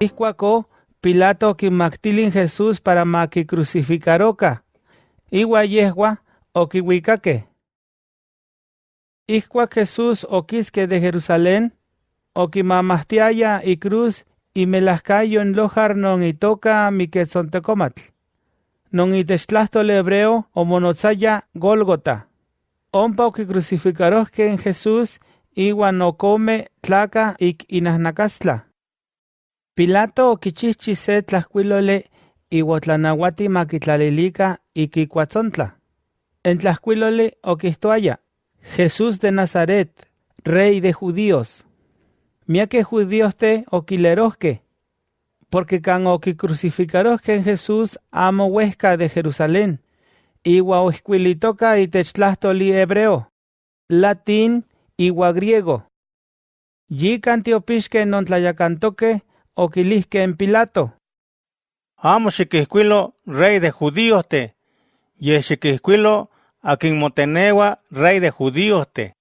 Iscuaco, Pilato quimactilin Jesús para maqui crucificaroca. Iwa yehua oquihuicaque. Iscuac Jesús oquisque de Jerusalén, oquimamastiaya y cruz y melascayo en lojar non itoca miquetzontecomatl. Non itextlastol hebreo o monotzaya Golgota. Ompa oquicrucificarosque en Jesús iwa no come tlaca ik inahnacastla. Pilato oquichihchi se tlaxcuilole iwa tlanauati maquitlalilica iquicuatzontla. En tlaxcuilole oquistoaya, Jesús de Nazaret, rey de judíos. Miaque judíos te oquilerosque, porque can oquicrucificarosque en Jesús amo huesca de Jerusalén, iwa oisquilitoca y techtlastoli hebreo, latín iwa griego. Yi cantiopisque non tlayacantoque oquilisque en Pilato. Amo xiquihcuilo rey de judíos te, y xiquihcuilo a quien motenewa rey de judíos te.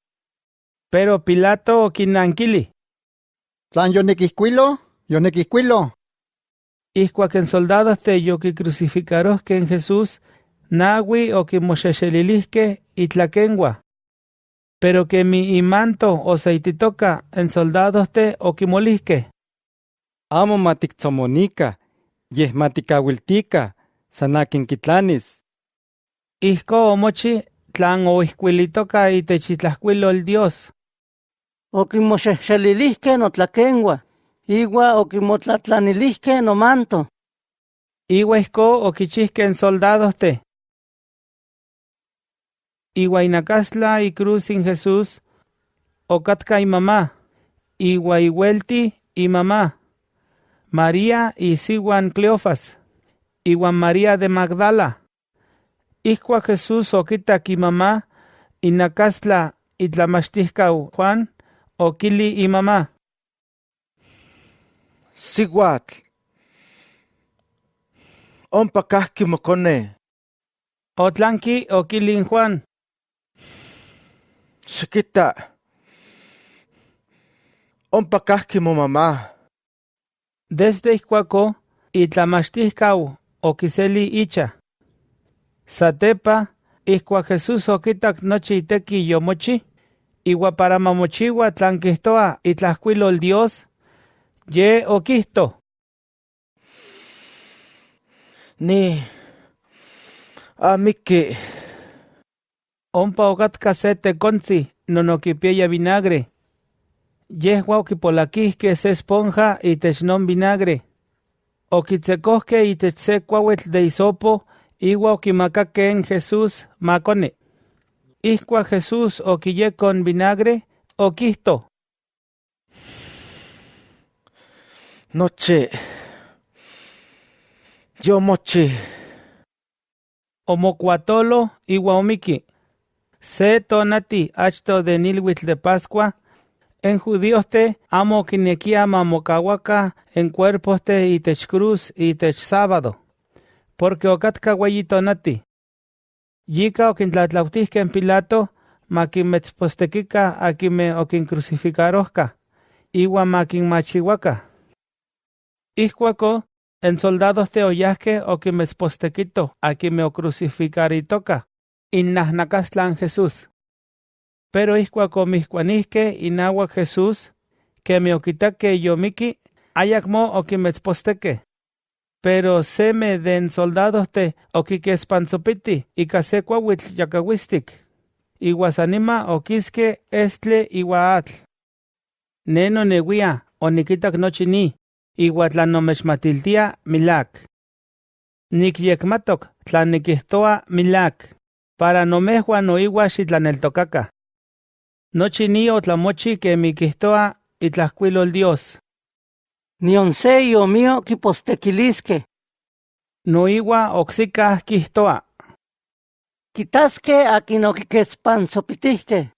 Pero Pilato oquinanquili. Tlan yonequiscuilo, yonequiscuilo. Iscuac en soldados te yoqui crucificarosque en Jesús, nahui oquimoxexelilisque y tlaquengua. Pero que mi imanto o seititoca en soldados te oquimolisque. Amo matictzomonica, yeh maticawiltica, sanakin kitlanis. Isco omochi tlan y techitlascuilo el Dios. Oquimoxexelilisque notlaquengua, igua oquimotlatlanilisque nomanto. Igua isco oquichisque en soldados te. Igua inacasla y cruz sin Jesús, ocatca y mamá, igua iguelti y mamá, María y Siguan Cleofas, iguan María de Magdala. Iscua Jesús oquita y mamá, inacasla y tlamachtiscau Juan, oquili y mamá. Siguatl. Ompa kahki mokone. Otlanqui oquilin Juan. Xiquita. Ompa momamá. Desde Iscuaco, itlamachtiscau oquiseli icha. Satepa, Iscua Jesús oquitac nochi iteki yomochi, igua para mamochiwa tlanquistoa itlascuilo el Dios, ye oquisto. Ni. Amiki. Ompa ocatca se teconzi, non oquipieya vinagre. Yehua se esponja y technon vinagre. Oquitzecosque y techse cuauetl de isopo, igua oquimacaque en Jesús macone. Iscua Jesús oquille con vinagre, oquisto. Noche. Yo mochi. Omocuatolo igua omiki. Se tonati achto de nilhuitl de Pascua, en judíos te amo quinequia mamocahuaca en cuerpos te y tech cruz y tech sábado, porque ocatca nati. Yika oquintlatlautisque en Pilato, maquinmetzpostequica aquime oquincrucificarosca, igua maquinmachihuaca. Iscuaco, en soldados te oyasque oquimetzpostequito aquime ocrucificaritoca, innasnacastlan Jesús. Pero iscuaco miscuanisque inagua Jesús, que me oquitaque yomiki, ayacmo oquimetzposteque. Pero seme den soldados te oquique espansopiti y case cuahuitl yacahuistic. Iguasanima oquisque estle iguaatl. Neno neguia oniquitac nochi ni, iguatlanomechmatiltia milac. Nicyecmatok tlaniquihtoa milac, para nomehua noigua xitlaneltocaca. Nochi ni otlamochi que mi itlascuilo el Dios. Nion se yo mío quipostequilisque. Noigua oxica quihtoa. Quitasque a quien oquiquespansopitisque.